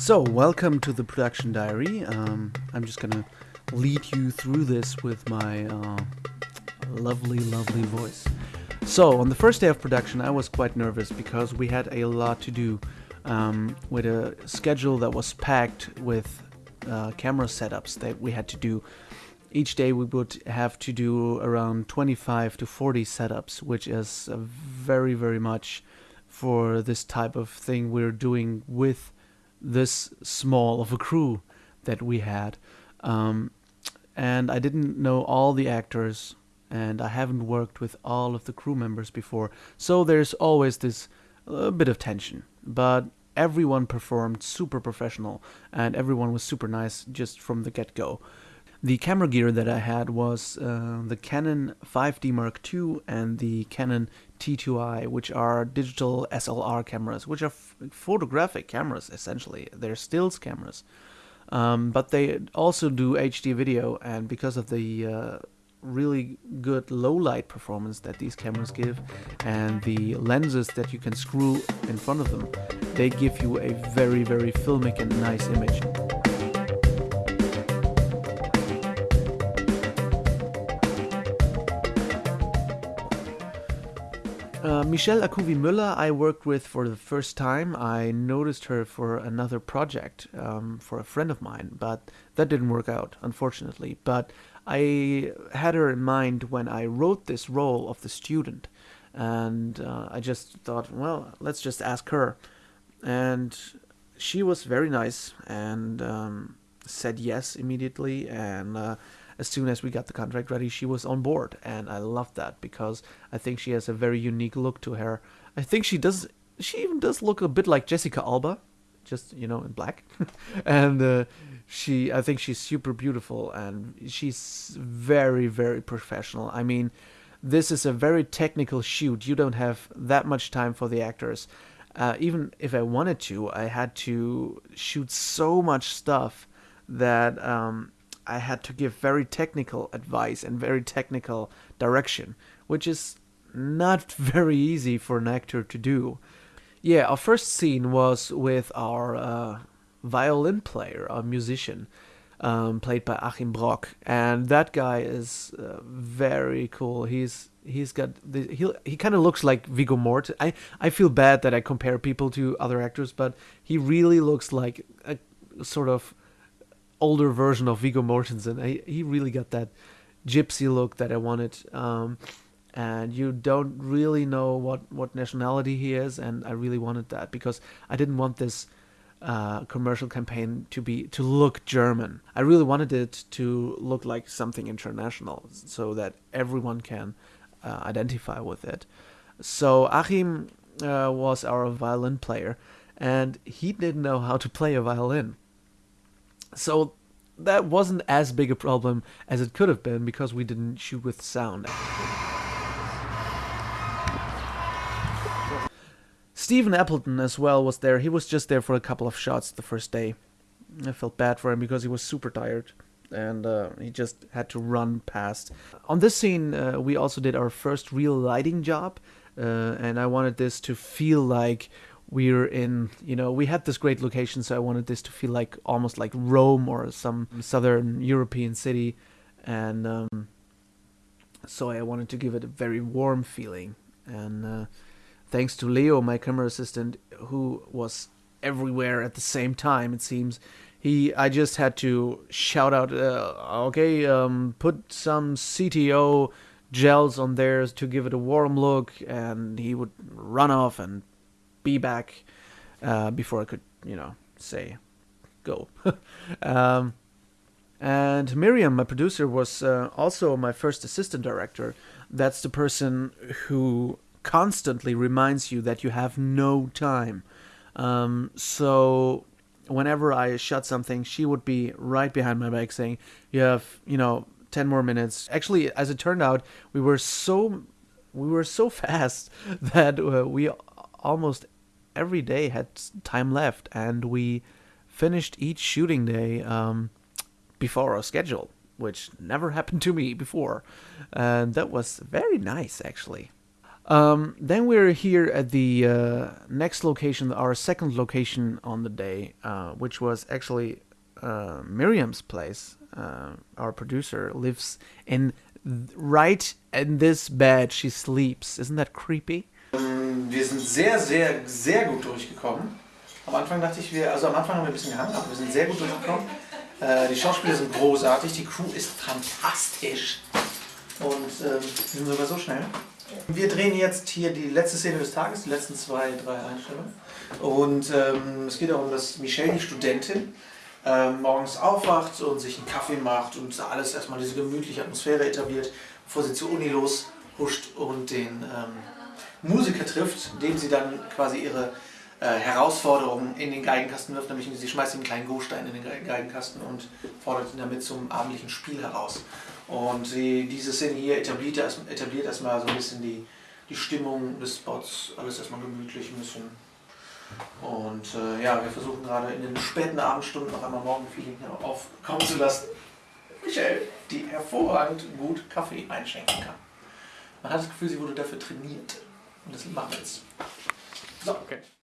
So, welcome to the production diary. Um, I'm just gonna lead you through this with my uh, lovely, lovely voice. So, on the first day of production, I was quite nervous because we had a lot to do um, with a schedule that was packed with uh, camera setups that we had to do. Each day we would have to do around 25 to 40 setups, which is uh, very, very much for this type of thing we're doing with this small of a crew that we had. Um, and I didn't know all the actors, and I haven't worked with all of the crew members before, so there's always this uh, bit of tension. But everyone performed super professional, and everyone was super nice just from the get go. The camera gear that I had was uh, the Canon 5D Mark II and the Canon T2i, which are digital SLR cameras, which are photographic cameras essentially. They're stills cameras. Um, but they also do HD video, and because of the uh, really good low light performance that these cameras give and the lenses that you can screw in front of them, they give you a very, very filmic and nice image. Uh, Michelle Akuvi Müller, I worked with for the first time. I noticed her for another project um, for a friend of mine, but that didn't work out, unfortunately. But I had her in mind when I wrote this role of the student, and uh, I just thought, well, let's just ask her. And she was very nice and um, said yes immediately, and uh, as soon as we got the contract ready, she was on board, and I love that because I think she has a very unique look to her. I think she does. She even does look a bit like Jessica Alba, just you know in black, and uh, she. I think she's super beautiful, and she's very very professional. I mean, this is a very technical shoot. You don't have that much time for the actors. Uh, even if I wanted to, I had to shoot so much stuff that um, I had to give very technical advice and very technical direction, which is not very easy for an actor to do. Yeah, our first scene was with our uh, violin player, a musician, um, played by Achim Brock, and that guy is uh, very cool. He's he's got the, he he kind of looks like Viggo Mortensen. I I feel bad that I compare people to other actors, but he really looks like a sort of older version of Viggo Mortensen. I, he really got that gypsy look that I wanted. Um, and you don't really know what, what nationality he is, and I really wanted that because I didn't want this uh, commercial campaign to be to look German. I really wanted it to look like something international, so that everyone can uh, identify with it. So Achim uh, was our violin player, and he didn't know how to play a violin. So that wasn't as big a problem as it could have been because we didn't shoot with sound. Stephen Appleton as well was there. He was just there for a couple of shots the first day. I felt bad for him because he was super tired and uh, he just had to run past. On this scene, uh, we also did our first real lighting job, uh, and I wanted this to feel like we're in you know we had this great location so i wanted this to feel like almost like rome or some southern european city. And um, so i wanted to give it a very warm feeling. And uh, thanks to leo my camera assistant who was everywhere at the same time it seems he i just had to shout out uh, okay um, put some cto gels on there to give it a warm look and he would run off and be back uh, before I could, you know, say go. um, and Miriam, my producer, was uh, also my first assistant director. That's the person who constantly reminds you that you have no time. Um, so whenever I shot something, she would be right behind my back saying, "You have, you know, ten more minutes." Actually, as it turned out, we were so we were so fast that uh, we almost every day had time left, and we finished each shooting day um, before our schedule, which never happened to me before, and that was very nice actually. Um, then we're here at the uh, next location, our second location on the day, uh, which was actually uh, Miriam's place. Uh, our producer lives in right in this bed. She sleeps. Isn't that creepy? Ähm, wir sind sehr, sehr, sehr gut durchgekommen. Am Anfang dachte ich, wir, also am Anfang haben wir ein bisschen gehangen, aber wir sind sehr gut durchgekommen. Äh, die Schauspieler sind großartig, die Crew ist fantastisch. Und ähm, wir sind sogar so schnell. Wir drehen jetzt hier die letzte Szene des Tages, die letzten zwei, drei Einstellungen. Und ähm, es geht darum, dass Michelle, die Studentin, ähm, morgens aufwacht und sich einen Kaffee macht und alles erstmal diese gemütliche Atmosphäre etabliert, bevor sie zur Uni loshuscht und den ähm, Musiker trifft, dem sie dann quasi ihre äh, Herausforderungen in den Geigenkasten wirft, nämlich sie schmeißt einen kleinen Go-Stein in den Geigenkasten und fordert ihn damit zum abendlichen Spiel heraus. Und sie, diese Szene hier etabliert, etabliert erstmal so ein bisschen die, die Stimmung des Spots, alles erstmal gemütlich, ein bisschen. Und äh, ja, wir versuchen gerade in den späten Abendstunden noch einmal Morgenfeeling aufkommen zu lassen. Michelle, die hervorragend gut Kaffee einschenken kann. Man hat das Gefühl, sie wurde dafür trainiert. Und das machen wir jetzt. So, okay.